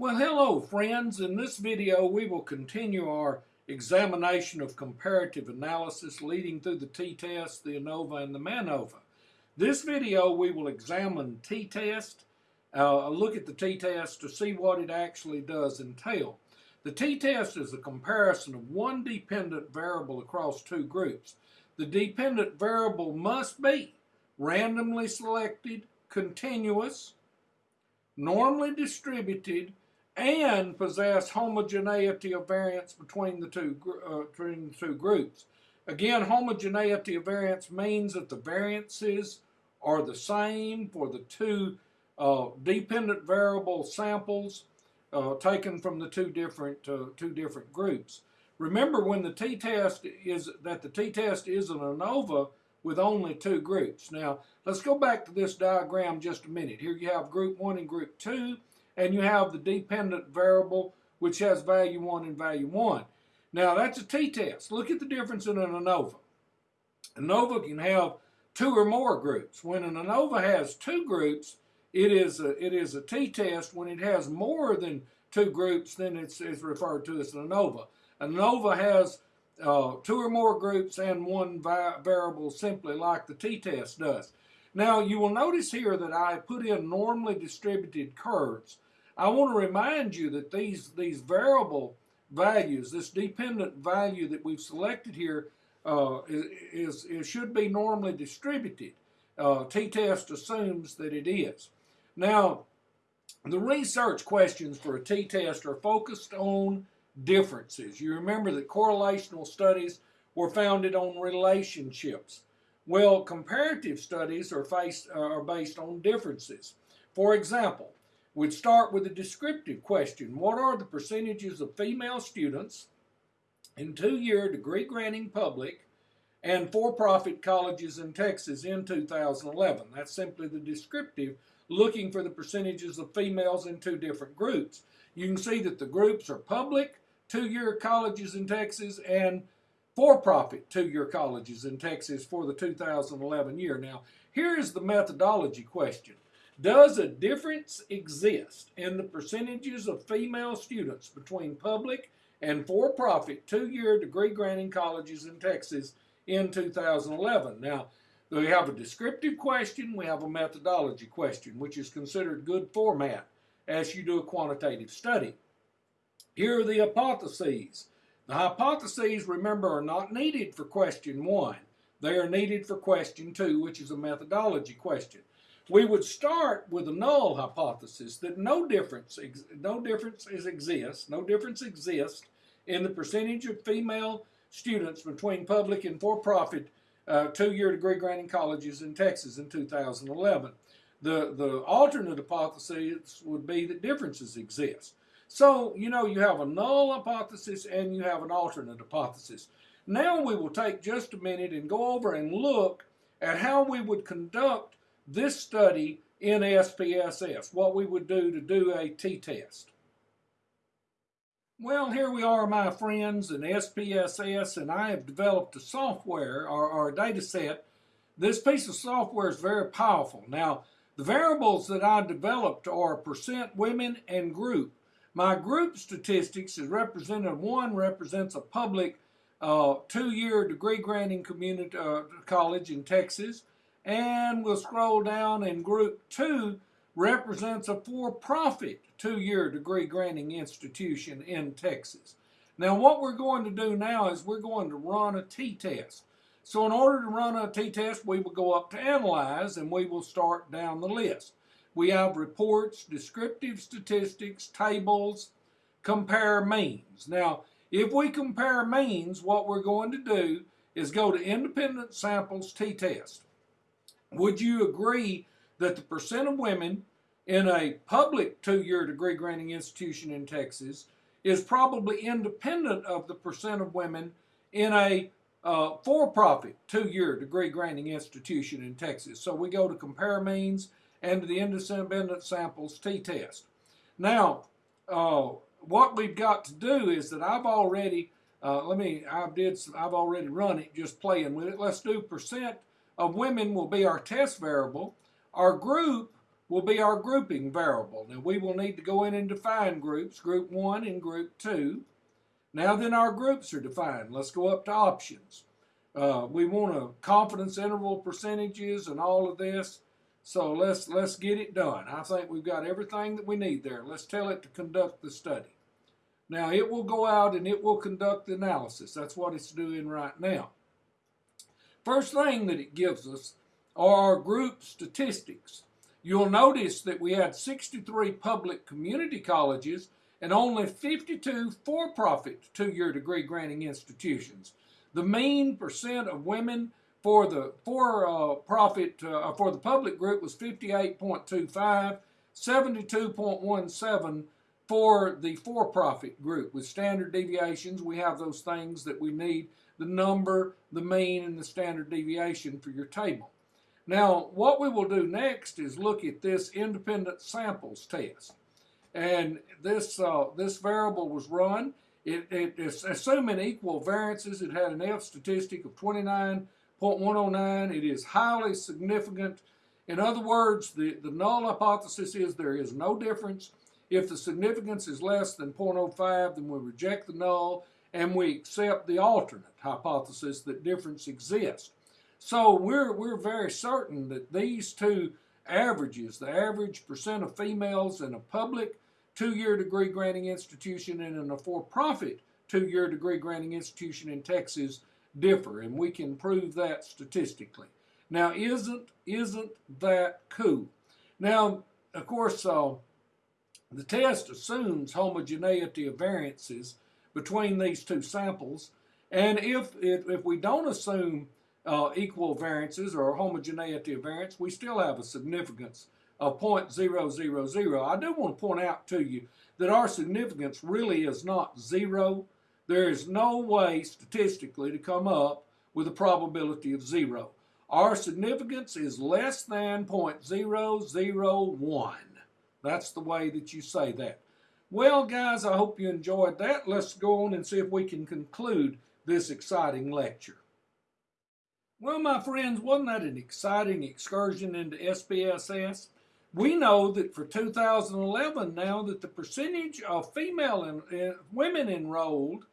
Well, hello friends. In this video, we will continue our examination of comparative analysis leading through the t-test, the ANOVA, and the MANOVA. This video, we will examine t-test, uh, look at the t-test to see what it actually does entail. The t-test is a comparison of one dependent variable across two groups. The dependent variable must be randomly selected, continuous, normally distributed, and possess homogeneity of variance between the two, uh, between the two groups. Again, homogeneity of variance means that the variances are the same for the two uh, dependent variable samples uh, taken from the two different uh, two different groups. Remember, when the t-test is that the t-test is an ANOVA with only two groups. Now, let's go back to this diagram just a minute. Here you have group one and group two and you have the dependent variable which has value 1 and value 1. Now that's a t-test. Look at the difference in an ANOVA. ANOVA can have two or more groups. When an ANOVA has two groups, it is a, it is a t-test. When it has more than two groups, then it's, it's referred to as an ANOVA. ANOVA has uh, two or more groups and one variable simply like the t-test does. Now you will notice here that I put in normally distributed curves I want to remind you that these, these variable values, this dependent value that we've selected here, uh, is, is, should be normally distributed. Uh, t-test assumes that it is. Now, the research questions for a t-test are focused on differences. You remember that correlational studies were founded on relationships. Well, comparative studies are, faced, uh, are based on differences. For example, We'd start with a descriptive question. What are the percentages of female students in two-year degree-granting public and for-profit colleges in Texas in 2011? That's simply the descriptive, looking for the percentages of females in two different groups. You can see that the groups are public, two-year colleges in Texas, and for-profit two-year colleges in Texas for the 2011 year. Now, here is the methodology question. Does a difference exist in the percentages of female students between public and for-profit two-year degree-granting colleges in Texas in 2011? Now, we have a descriptive question, we have a methodology question, which is considered good format as you do a quantitative study. Here are the hypotheses. The hypotheses, remember, are not needed for question one. They are needed for question two, which is a methodology question we would start with a null hypothesis that no difference, no differences exist, no difference exists in the percentage of female students between public and for-profit uh, two-year degree-granting colleges in Texas in 2011. The, the alternate hypothesis would be that differences exist. So, you know, you have a null hypothesis and you have an alternate hypothesis. Now we will take just a minute and go over and look at how we would conduct this study in SPSS, what we would do to do a t-test. Well, here we are, my friends, in SPSS, and I have developed a software or, or a data set. This piece of software is very powerful. Now, the variables that I developed are percent women and group. My group statistics is represented, one represents a public uh, two-year degree granting community uh, college in Texas and we'll scroll down and group two represents a for-profit two-year degree granting institution in Texas. Now what we're going to do now is we're going to run a t-test. So in order to run a t-test we will go up to analyze and we will start down the list. We have reports, descriptive statistics, tables, compare means. Now if we compare means what we're going to do is go to independent samples t-test. Would you agree that the percent of women in a public two-year degree granting institution in Texas is probably independent of the percent of women in a uh, for-profit two-year degree granting institution in Texas. So we go to compare means and to the independent samples t-test. Now, uh, what we've got to do is that I've already, uh, let me, I did, I've already run it just playing with it. Let's do percent of women will be our test variable. Our group will be our grouping variable. Now we will need to go in and define groups, group one and group two. Now then our groups are defined. Let's go up to options. Uh, we want a confidence interval percentages and all of this. So let's let's get it done. I think we've got everything that we need there. Let's tell it to conduct the study. Now it will go out and it will conduct the analysis. That's what it's doing right now. First thing that it gives us are our group statistics. You'll notice that we had 63 public community colleges and only 52 for-profit two-year degree granting institutions. The mean percent of women for the for-profit uh, uh, for the public group was 58.25, 72.17 for the for-profit group. With standard deviations, we have those things that we need, the number, the mean, and the standard deviation for your table. Now, what we will do next is look at this independent samples test. And this, uh, this variable was run. It, it assuming equal variances. It had an F statistic of 29.109. It is highly significant. In other words, the, the null hypothesis is there is no difference. If the significance is less than 0.05, then we reject the null and we accept the alternate hypothesis that difference exists. So we're, we're very certain that these two averages, the average percent of females in a public two-year degree granting institution and in a for-profit two-year degree granting institution in Texas differ, and we can prove that statistically. Now, isn't, isn't that cool? Now, of course, uh, the test assumes homogeneity of variances between these two samples, and if, if, if we don't assume uh, equal variances or homogeneity of variance, we still have a significance of 0.000. I do want to point out to you that our significance really is not zero. There is no way statistically to come up with a probability of zero. Our significance is less than 0.001. That's the way that you say that. Well, guys, I hope you enjoyed that. Let's go on and see if we can conclude this exciting lecture. Well, my friends, wasn't that an exciting excursion into SPSS? We know that for 2011 now that the percentage of female and women enrolled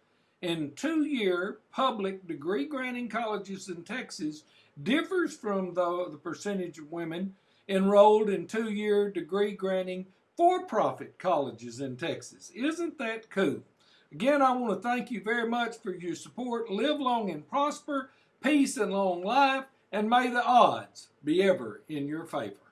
in two-year public degree-granting colleges in Texas differs from the, the percentage of women enrolled in two-year degree-granting for-profit colleges in Texas. Isn't that cool? Again, I want to thank you very much for your support. Live long and prosper peace and long life, and may the odds be ever in your favor.